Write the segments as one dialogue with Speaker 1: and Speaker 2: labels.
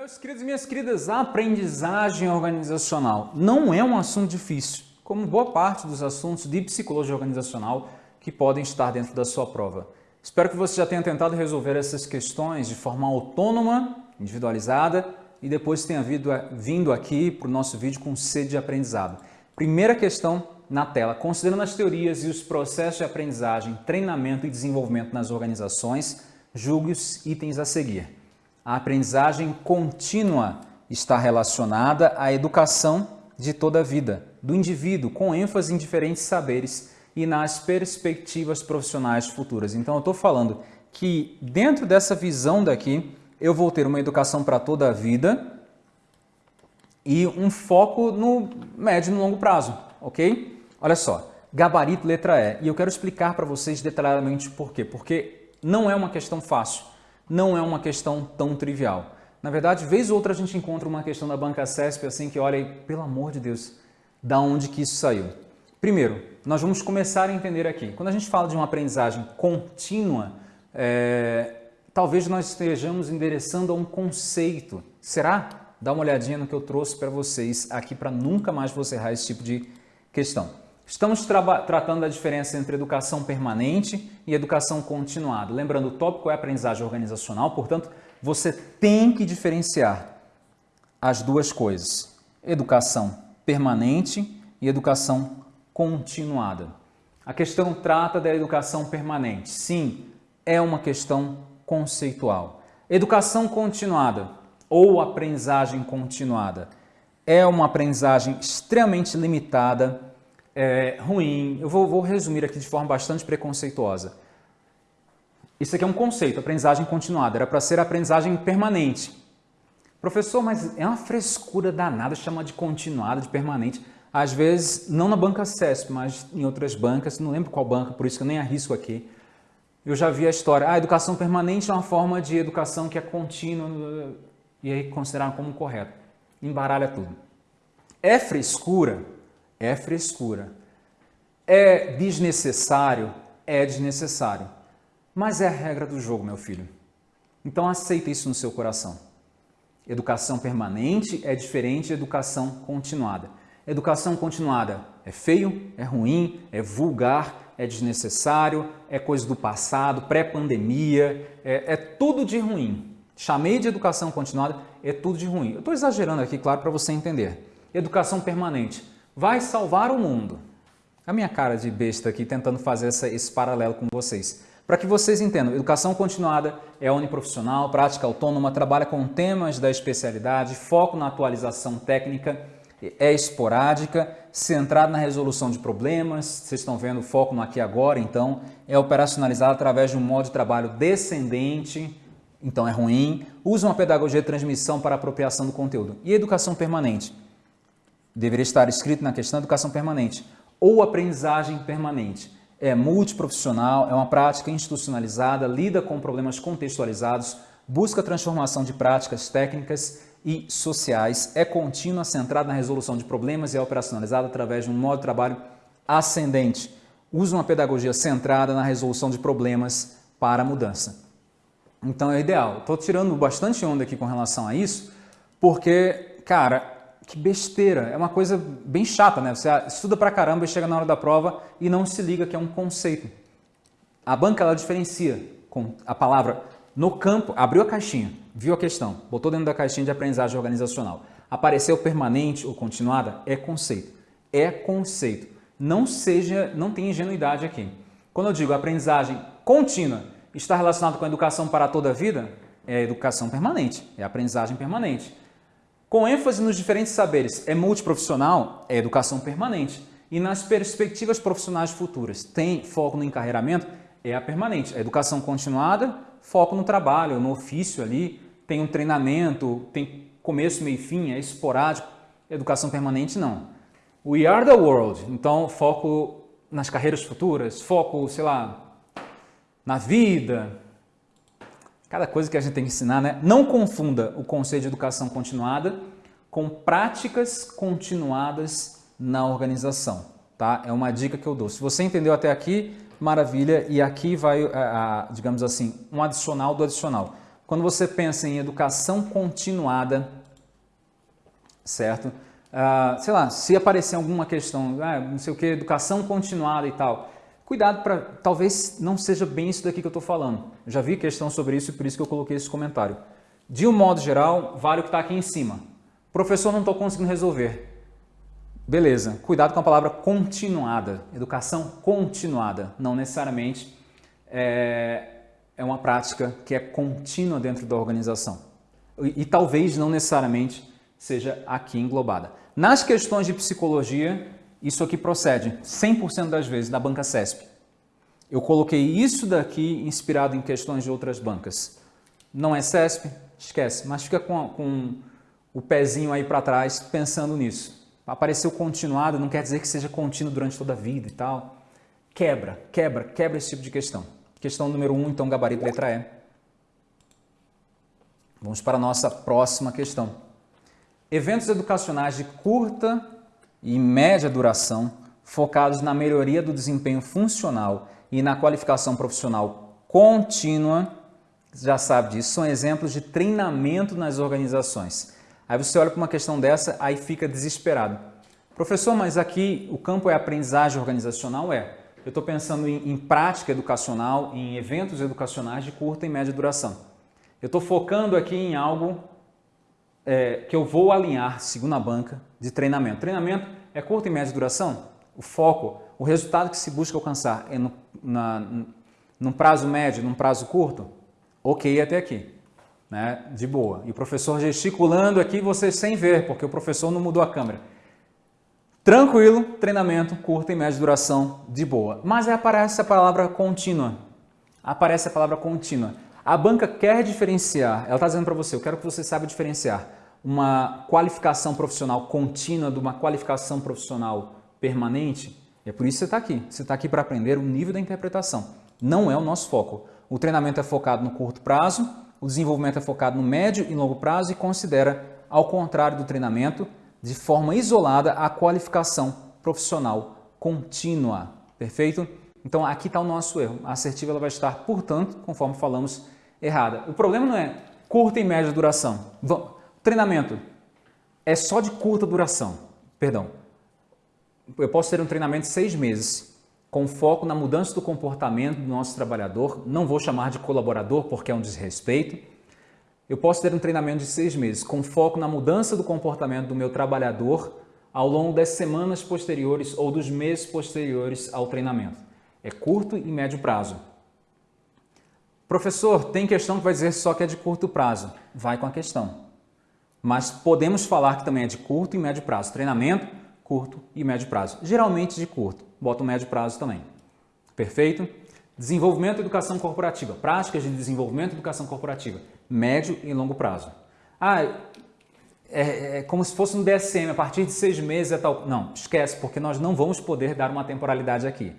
Speaker 1: Meus queridos e minhas queridas, a aprendizagem organizacional não é um assunto difícil, como boa parte dos assuntos de psicologia organizacional que podem estar dentro da sua prova. Espero que você já tenha tentado resolver essas questões de forma autônoma, individualizada e depois tenha vindo aqui para o nosso vídeo com sede de aprendizado. Primeira questão na tela, considerando as teorias e os processos de aprendizagem, treinamento e desenvolvimento nas organizações, julgue os itens a seguir. A aprendizagem contínua está relacionada à educação de toda a vida, do indivíduo, com ênfase em diferentes saberes e nas perspectivas profissionais futuras. Então, eu estou falando que dentro dessa visão daqui, eu vou ter uma educação para toda a vida e um foco no médio e no longo prazo, ok? Olha só, gabarito letra E. E eu quero explicar para vocês detalhadamente por quê. Porque não é uma questão fácil não é uma questão tão trivial. Na verdade, vez ou outra a gente encontra uma questão da banca CESP assim que olha, pelo amor de Deus, da onde que isso saiu? Primeiro, nós vamos começar a entender aqui. Quando a gente fala de uma aprendizagem contínua, é, talvez nós estejamos endereçando a um conceito. Será? Dá uma olhadinha no que eu trouxe para vocês aqui para nunca mais você errar esse tipo de questão. Estamos tratando da diferença entre educação permanente e educação continuada. Lembrando, o tópico é aprendizagem organizacional, portanto, você tem que diferenciar as duas coisas. Educação permanente e educação continuada. A questão trata da educação permanente. Sim, é uma questão conceitual. Educação continuada ou aprendizagem continuada é uma aprendizagem extremamente limitada é, ruim. Eu vou, vou resumir aqui de forma bastante preconceituosa. Isso aqui é um conceito, aprendizagem continuada. Era para ser aprendizagem permanente. Professor, mas é uma frescura danada chamar de continuada, de permanente. Às vezes, não na banca CESP, mas em outras bancas, não lembro qual banca, por isso que eu nem arrisco aqui. Eu já vi a história, ah, a educação permanente é uma forma de educação que é contínua, e aí consideraram como correto. Embaralha tudo. É frescura é frescura. É desnecessário? É desnecessário. Mas é a regra do jogo, meu filho. Então aceita isso no seu coração. Educação permanente é diferente de educação continuada. Educação continuada é feio, é ruim, é vulgar, é desnecessário, é coisa do passado, pré-pandemia, é, é, tudo de ruim. Chamei de educação continuada, é tudo de ruim. Eu estou exagerando aqui, claro, para você entender. Educação permanente vai salvar o mundo. A minha cara de besta aqui tentando fazer essa, esse paralelo com vocês. Para que vocês entendam, educação continuada é uniprofissional, prática autônoma, trabalha com temas da especialidade, foco na atualização técnica, é esporádica, centrada na resolução de problemas, vocês estão vendo o foco no aqui agora, então é operacionalizada através de um modo de trabalho descendente, então é ruim, usa uma pedagogia de transmissão para apropriação do conteúdo. E educação permanente? Deveria estar escrito na questão educação permanente ou aprendizagem permanente. É multiprofissional, é uma prática institucionalizada, lida com problemas contextualizados, busca transformação de práticas técnicas e sociais, é contínua, centrada na resolução de problemas e é operacionalizada através de um modo de trabalho ascendente. Usa uma pedagogia centrada na resolução de problemas para a mudança. Então é ideal. Estou tirando bastante onda aqui com relação a isso, porque, cara, que besteira, é uma coisa bem chata, né? Você estuda pra caramba e chega na hora da prova e não se liga que é um conceito. A banca, ela diferencia com a palavra no campo, abriu a caixinha, viu a questão, botou dentro da caixinha de aprendizagem organizacional. Apareceu permanente ou continuada, é conceito. É conceito. Não seja, não tem ingenuidade aqui. Quando eu digo aprendizagem contínua está relacionado com a educação para toda a vida, é educação permanente, é aprendizagem permanente. Com ênfase nos diferentes saberes, é multiprofissional, é educação permanente. E nas perspectivas profissionais futuras, tem foco no encarreiramento, é a permanente. A educação continuada, foco no trabalho, no ofício ali, tem um treinamento, tem começo, meio e fim, é esporádico. Educação permanente, não. We are the world, então foco nas carreiras futuras, foco, sei lá, na vida, Cada coisa que a gente tem que ensinar, né? Não confunda o conceito de educação continuada com práticas continuadas na organização, tá? É uma dica que eu dou. Se você entendeu até aqui, maravilha, e aqui vai, a, a, digamos assim, um adicional do adicional. Quando você pensa em educação continuada, certo? Ah, sei lá, se aparecer alguma questão, ah, não sei o que, educação continuada e tal, cuidado para, talvez não seja bem isso daqui que eu estou falando. Eu já vi questão sobre isso e por isso que eu coloquei esse comentário. De um modo geral, vale o que está aqui em cima. Professor, não estou conseguindo resolver. Beleza, cuidado com a palavra continuada, educação continuada, não necessariamente é, é uma prática que é contínua dentro da organização. E, e talvez não necessariamente seja aqui englobada. Nas questões de psicologia, isso aqui procede 100% das vezes da banca CESP. Eu coloquei isso daqui inspirado em questões de outras bancas. Não é CESP? Esquece, mas fica com, com o pezinho aí para trás pensando nisso. Apareceu continuado, não quer dizer que seja contínuo durante toda a vida e tal. Quebra, quebra, quebra esse tipo de questão. Questão número 1, um, então, gabarito letra E. Vamos para a nossa próxima questão. Eventos educacionais de curta e média duração, focados na melhoria do desempenho funcional e na qualificação profissional contínua, já sabe disso, são exemplos de treinamento nas organizações. Aí você olha para uma questão dessa, aí fica desesperado. Professor, mas aqui o campo é aprendizagem organizacional? É. Eu estou pensando em, em, prática educacional, em eventos educacionais de curta e média duração. Eu estou focando aqui em algo é, que eu vou alinhar, segundo a banca, de treinamento. Treinamento é curta e média duração? O foco, o resultado que se busca alcançar é no, na, num prazo médio, num prazo curto? Ok até aqui, né? de boa. E o professor gesticulando aqui, você sem ver, porque o professor não mudou a câmera. Tranquilo, treinamento, curta e média duração, de boa. Mas aí aparece a palavra contínua. Aparece a palavra contínua. A banca quer diferenciar, ela está dizendo para você, eu quero que você saiba diferenciar uma qualificação profissional contínua de uma qualificação profissional permanente. É por isso que você está aqui. Você está aqui para aprender o nível da interpretação. Não é o nosso foco. O treinamento é focado no curto prazo, o desenvolvimento é focado no médio e longo prazo e considera, ao contrário do treinamento, de forma isolada a qualificação profissional contínua. Perfeito? Então aqui está o nosso erro. A assertiva ela vai estar, portanto, conforme falamos, errada. O problema não é curta e média duração. Treinamento é só de curta duração. Perdão. Eu posso ter um treinamento de seis meses, com foco na mudança do comportamento do nosso trabalhador. Não vou chamar de colaborador porque é um desrespeito eu posso ter um treinamento de seis meses com foco na mudança do comportamento do meu trabalhador ao longo das semanas posteriores ou dos meses posteriores ao treinamento. É curto e médio prazo. Professor, tem questão que vai dizer só que é de curto prazo. Vai com a questão. Mas podemos falar que também é de curto e médio prazo. Treinamento, curto e médio prazo. Geralmente de curto. Bota o médio prazo também. Perfeito? Desenvolvimento e educação corporativa. Práticas de desenvolvimento e educação corporativa. Médio e longo prazo. Ah, é, é, como se fosse um DSM, a partir de seis meses é tal. Não, esquece, porque nós não vamos poder dar uma temporalidade aqui.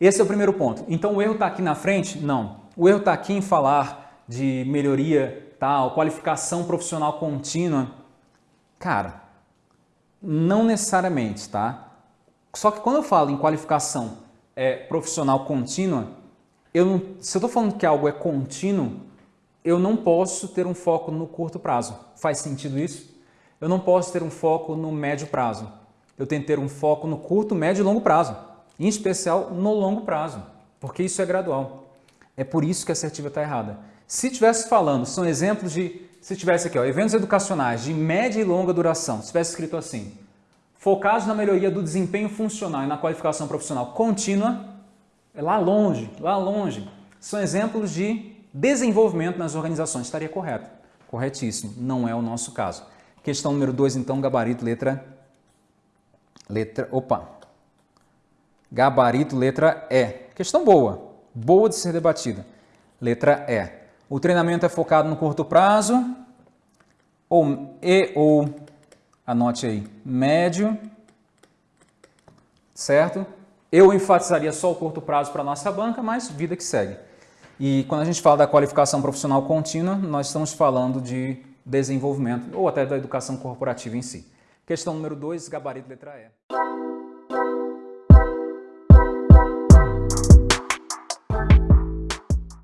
Speaker 1: Esse é o primeiro ponto. Então o erro está aqui na frente? Não. O erro está aqui em falar de melhoria, tal, qualificação profissional contínua. Cara, não necessariamente, tá? Só que quando eu falo em qualificação é, profissional contínua, eu não, se eu estou falando que algo é contínuo, eu não posso ter um foco no curto prazo. Faz sentido isso? Eu não posso ter um foco no médio prazo. Eu tenho que ter um foco no curto, médio e longo prazo. Em especial no longo prazo, porque isso é gradual. É por isso que a assertiva está errada. Se tivesse falando, são exemplos de, se tivesse aqui, ó, eventos educacionais de média e longa duração, se tivesse escrito assim, focados na melhoria do desempenho funcional e na qualificação profissional contínua, é lá longe, lá longe. São exemplos de desenvolvimento nas organizações. Estaria correto. Corretíssimo. Não é o nosso caso. Questão número 2, então, gabarito, letra... Letra... Opa! Gabarito, letra E. Questão boa. Boa de ser debatida. Letra E. O treinamento é focado no curto prazo ou, e ou, anote aí, médio, certo? Eu enfatizaria só o curto prazo para a nossa banca, mas vida que segue. E quando a gente fala da qualificação profissional contínua, nós estamos falando de desenvolvimento ou até da educação corporativa em si. Questão número 2, gabarito letra E.